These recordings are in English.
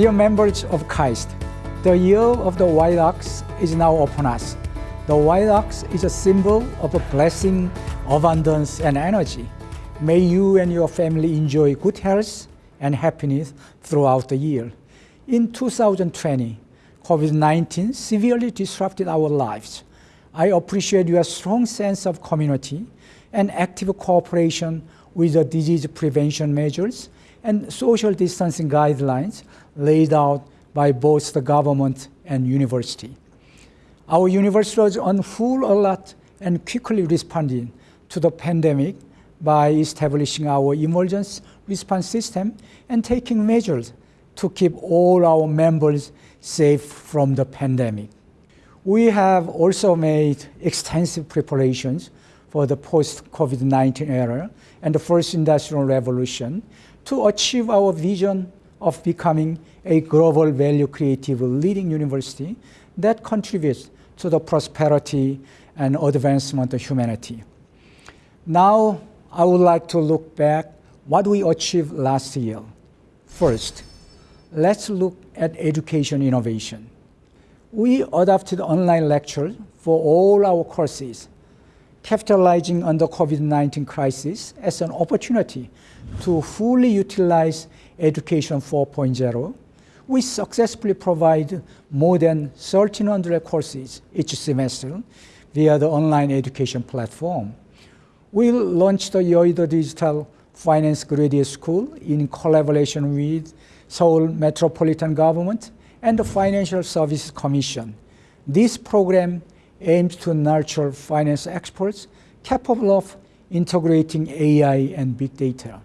Dear members of KAIST, the year of the white ox is now upon us. The white ox is a symbol of a blessing, abundance, and energy. May you and your family enjoy good health and happiness throughout the year. In 2020, COVID-19 severely disrupted our lives. I appreciate your strong sense of community and active cooperation with the disease prevention measures and social distancing guidelines laid out by both the government and university. Our university was on full alert and quickly responding to the pandemic by establishing our emergency response system and taking measures to keep all our members safe from the pandemic. We have also made extensive preparations for the post-COVID-19 era and the first industrial revolution to achieve our vision of becoming a global value creative leading university that contributes to the prosperity and advancement of humanity. Now, I would like to look back what we achieved last year. First, let's look at education innovation. We adopted online lectures for all our courses, capitalizing on the COVID-19 crisis as an opportunity to fully utilize Education 4.0. We successfully provide more than 1,300 courses each semester via the online education platform. We launched the Yoido Digital Finance Graduate School in collaboration with Seoul Metropolitan Government and the Financial Services Commission. This program aims to nurture finance experts capable of integrating AI and big data.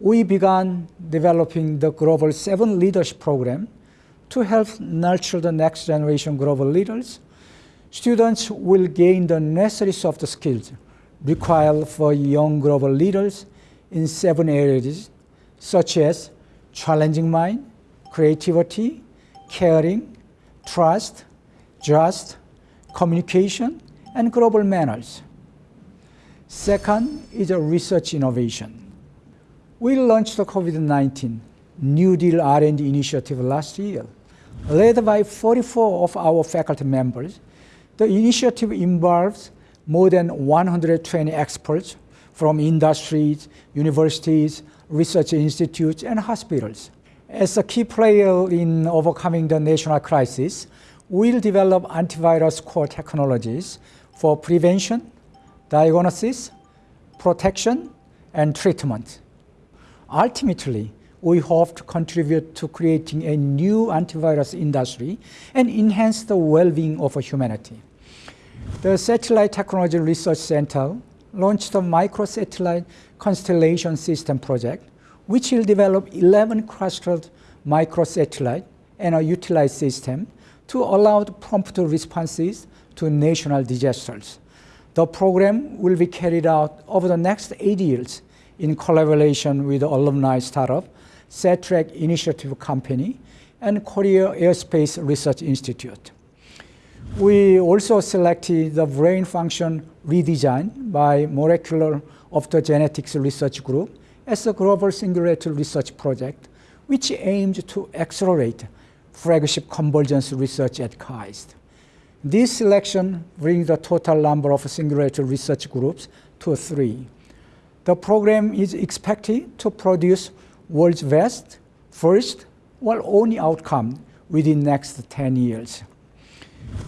We began developing the Global 7 Leadership Program to help nurture the next generation global leaders. Students will gain the necessary soft skills required for young global leaders in seven areas, such as challenging mind, creativity, caring, trust, just, communication, and global manners. Second is a research innovation. We launched the COVID-19 New Deal R&D initiative last year. Led by 44 of our faculty members, the initiative involves more than 120 experts from industries, universities, research institutes, and hospitals. As a key player in overcoming the national crisis, we'll develop antivirus core technologies for prevention, diagnosis, protection, and treatment. Ultimately, we hope to contribute to creating a new antivirus industry and enhance the well-being of humanity. The Satellite Technology Research Center launched the Microsatellite Constellation System project, which will develop 11 clustered microsatellite and a utilized system to allow prompt responses to national disasters. The program will be carried out over the next eight years in collaboration with alumni startup, Satrec Initiative Company, and Korea Aerospace Research Institute. We also selected the brain function redesign by Molecular Optogenetics Research Group as a global singularity research project, which aims to accelerate flagship convergence research at KAIST. This selection brings the total number of singularity research groups to three. The program is expected to produce world's best, first, while only outcome within next 10 years.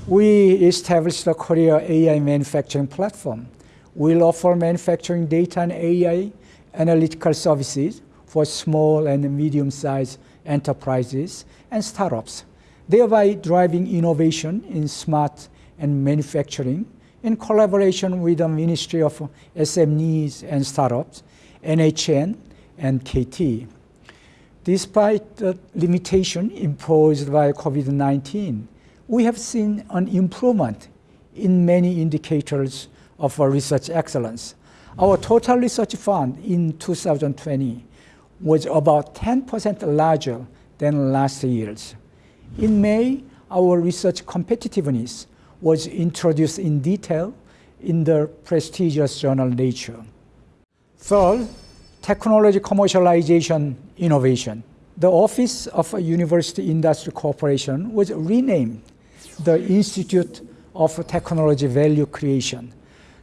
We established the Korea AI manufacturing platform. We'll offer manufacturing data and AI analytical services for small and medium-sized enterprises and startups, thereby driving innovation in smart and manufacturing in collaboration with the Ministry of SMEs and Startups, NHN, and KT. Despite the limitation imposed by COVID-19, we have seen an improvement in many indicators of research excellence. Our total research fund in 2020 was about 10% larger than last year's. In May, our research competitiveness was introduced in detail in the prestigious journal Nature. Third, technology commercialization innovation. the Office of University Industry Cooperation was renamed the Institute of Technology Value Creation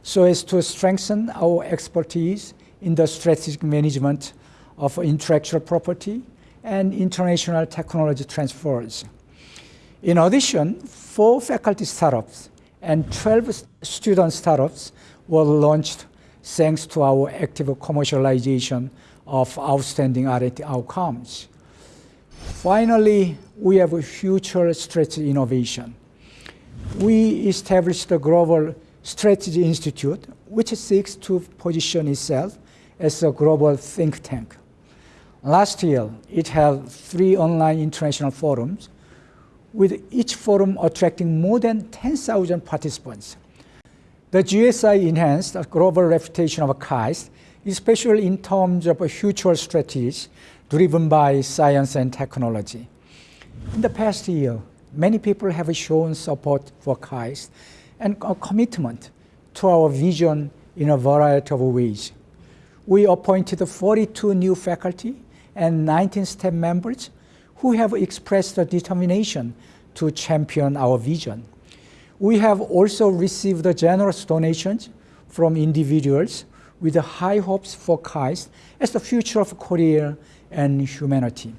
so as to strengthen our expertise in the strategic management of intellectual property and international technology transfers. In addition, four faculty startups and 12 student startups were launched thanks to our active commercialization of outstanding R&D outcomes. Finally, we have a future strategy innovation. We established the Global Strategy Institute, which seeks to position itself as a global think tank. Last year, it held three online international forums, with each forum attracting more than 10,000 participants. The GSI enhanced the global reputation of KAIST, especially in terms of a future strategies driven by science and technology. In the past year, many people have shown support for KAIST and a commitment to our vision in a variety of ways. We appointed 42 new faculty and 19 staff members who have expressed a determination to champion our vision. We have also received generous donations from individuals with high hopes for KAIST as the future of Korea and humanity.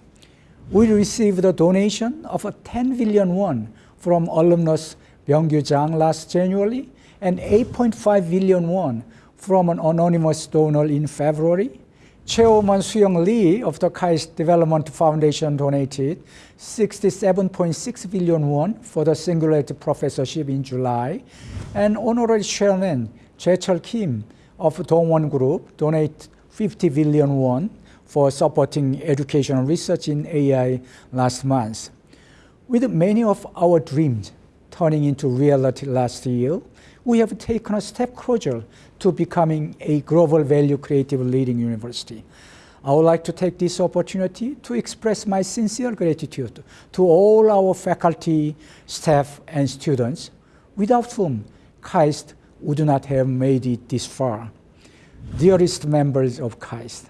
We received a donation of 10 billion won from alumnus Byung-gyu Jang last January and 8.5 billion won from an anonymous donor in February Chairwoman Suyong Lee of the KAIST Development Foundation donated 67.6 billion won for the Singularity Professorship in July, and Honorary Chairman Jae-chul Kim of Dongwon Group donated 50 billion won for supporting educational research in AI last month. With many of our dreams turning into reality last year, we have taken a step closer to becoming a global value creative leading university. I would like to take this opportunity to express my sincere gratitude to all our faculty, staff, and students, without whom KAIST would not have made it this far. Dearest members of KAIST,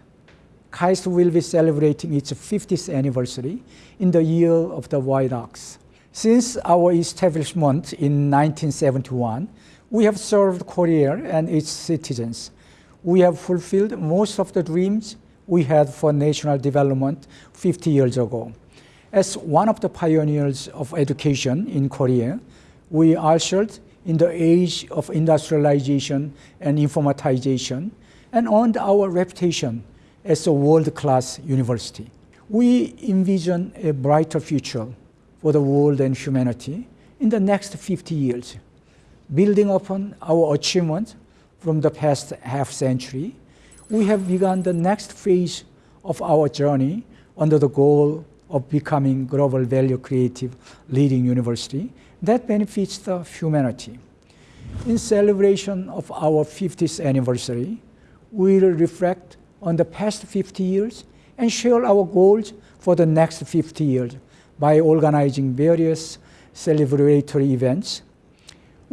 KAIST will be celebrating its 50th anniversary in the year of the White Ox. Since our establishment in 1971, we have served Korea and its citizens. We have fulfilled most of the dreams we had for national development 50 years ago. As one of the pioneers of education in Korea, we ushered in the age of industrialization and informatization and earned our reputation as a world-class university. We envision a brighter future for the world and humanity in the next 50 years. Building upon our achievements from the past half century, we have begun the next phase of our journey under the goal of becoming global value creative leading university that benefits the humanity. In celebration of our 50th anniversary, we will reflect on the past 50 years and share our goals for the next 50 years by organizing various celebratory events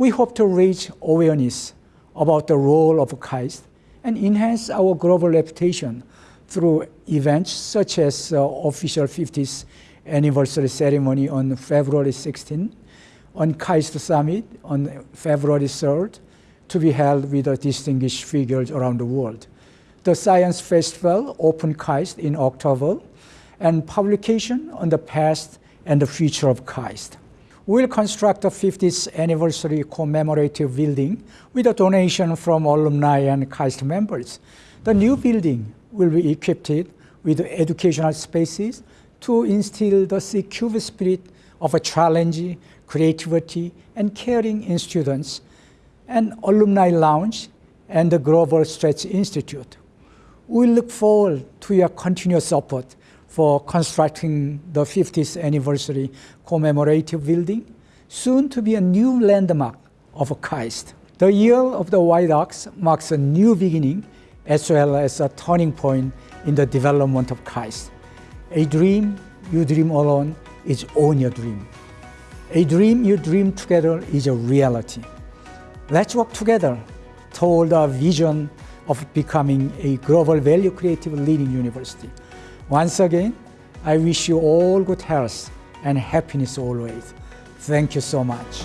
we hope to raise awareness about the role of KAIST and enhance our global reputation through events such as uh, official 50th anniversary ceremony on February 16, on KAIST Summit on February 3rd, to be held with distinguished figures around the world. The Science Festival Open KAIST in October, and publication on the past and the future of KAIST We will construct a 50th anniversary commemorative building with a donation from alumni and KAIST members. The new building will be equipped with educational spaces to instill the secure spirit of a challenge, creativity, and caring in students, an alumni lounge, and the Global Strategy Institute. We look forward to your continuous support for constructing the 50th anniversary commemorative building, soon to be a new landmark of KAIST. The year of the White Ox marks a new beginning as well as a turning point in the development of KAIST. A dream you dream alone is only a dream. A dream you dream together is a reality. Let's work together toward our vision of becoming a global value creative leading university. Once again, I wish you all good health and happiness always. Thank you so much.